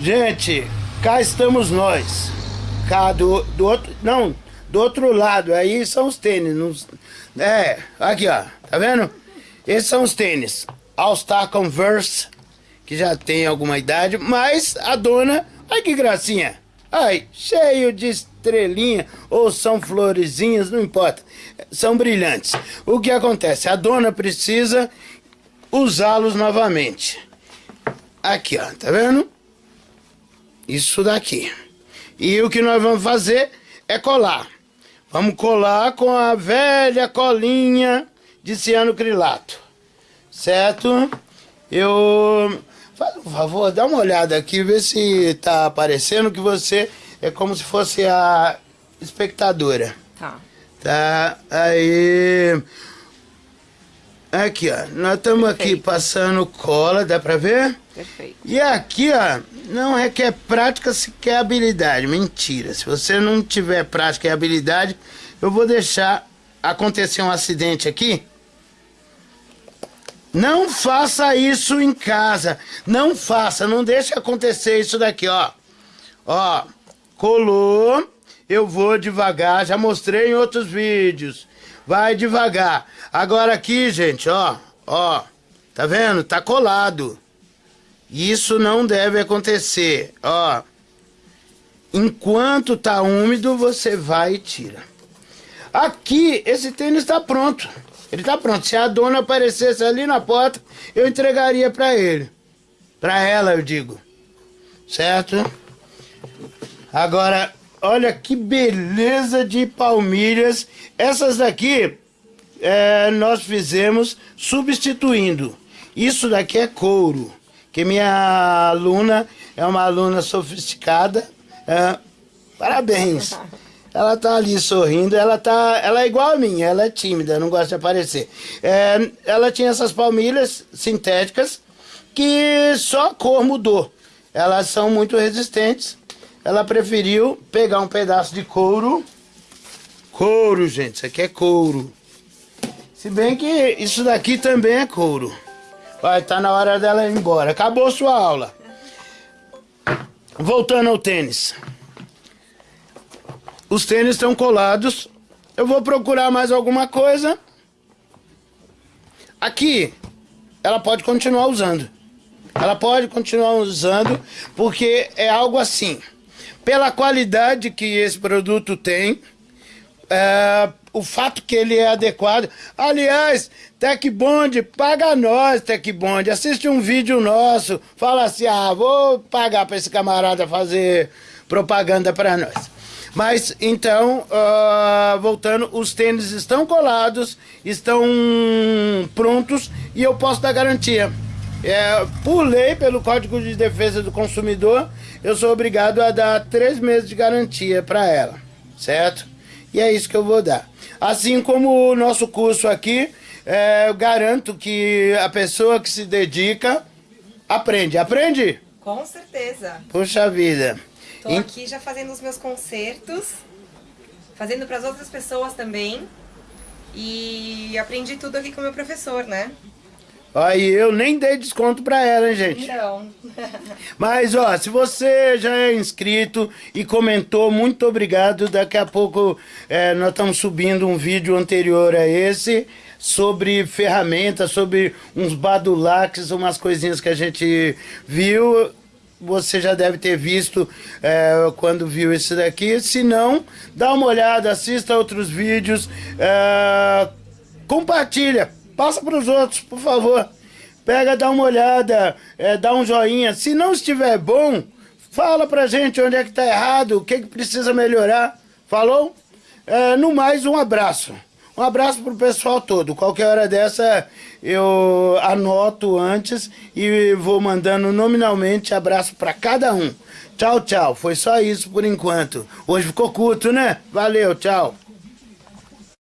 Gente, cá estamos nós. Cá do, do outro. Não, do outro lado. Aí são os tênis. Não, é, aqui ó. Tá vendo? Esses são os tênis. All Star Converse. Que já tem alguma idade. Mas a dona. Olha que gracinha. Ai, cheio de estrelinha. Ou são florezinhas, não importa. São brilhantes. O que acontece? A dona precisa usá-los novamente. Aqui, ó. Tá vendo? Isso daqui. E o que nós vamos fazer é colar. Vamos colar com a velha colinha de cianocrilato. Certo? Eu... Faz um favor, dá uma olhada aqui, vê se tá aparecendo que você é como se fosse a espectadora. Tá. Tá, aí... Aqui, ó, nós estamos aqui passando cola, dá pra ver? Perfeito. E aqui, ó, não requer prática, se quer habilidade. Mentira. Se você não tiver prática e habilidade, eu vou deixar acontecer um acidente aqui. Não faça isso em casa. Não faça, não deixe acontecer isso daqui, ó. Ó, colou. Eu vou devagar, já mostrei em outros vídeos. Vai devagar. Agora aqui, gente, ó, ó. Tá vendo? Tá colado. Isso não deve acontecer, ó. Enquanto tá úmido, você vai e tira. Aqui, esse tênis tá pronto. Ele tá pronto. Se a dona aparecesse ali na porta, eu entregaria para ele. Para ela, eu digo. Certo? Agora, Olha que beleza de palmilhas. Essas daqui é, nós fizemos substituindo. Isso daqui é couro. Que minha aluna é uma aluna sofisticada. É, parabéns. Ela tá ali sorrindo, ela tá. Ela é igual a mim, ela é tímida, não gosta de aparecer. É, ela tinha essas palmilhas sintéticas que só a cor mudou. Elas são muito resistentes ela preferiu pegar um pedaço de couro. Couro, gente, isso aqui é couro. Se bem que isso daqui também é couro. Vai, tá na hora dela ir embora. Acabou sua aula. Voltando ao tênis. Os tênis estão colados. Eu vou procurar mais alguma coisa. Aqui, ela pode continuar usando. Ela pode continuar usando, porque é algo assim pela qualidade que esse produto tem, é, o fato que ele é adequado. Aliás, Tech Bond, paga nós, Tech Bond. Assiste um vídeo nosso, fala assim, ah, vou pagar para esse camarada fazer propaganda para nós. Mas, então, uh, voltando, os tênis estão colados, estão prontos e eu posso dar garantia. É, pelo Código de Defesa do Consumidor, eu sou obrigado a dar três meses de garantia para ela, certo? E é isso que eu vou dar. Assim como o nosso curso aqui, é, eu garanto que a pessoa que se dedica aprende. Aprende? Com certeza. Puxa vida. Estou aqui já fazendo os meus concertos, fazendo para as outras pessoas também. E aprendi tudo aqui com o meu professor, né? Aí eu nem dei desconto pra ela, hein, gente? Não. Mas, ó, se você já é inscrito e comentou, muito obrigado. Daqui a pouco é, nós estamos subindo um vídeo anterior a esse sobre ferramentas, sobre uns badulacs, umas coisinhas que a gente viu. Você já deve ter visto é, quando viu esse daqui. Se não, dá uma olhada, assista outros vídeos, é, compartilha Passa para os outros, por favor. Pega, dá uma olhada, é, dá um joinha. Se não estiver bom, fala pra gente onde é que tá errado, o que, que precisa melhorar. Falou? É, no mais, um abraço. Um abraço pro pessoal todo. Qualquer hora dessa eu anoto antes e vou mandando nominalmente abraço para cada um. Tchau, tchau. Foi só isso por enquanto. Hoje ficou curto, né? Valeu, tchau.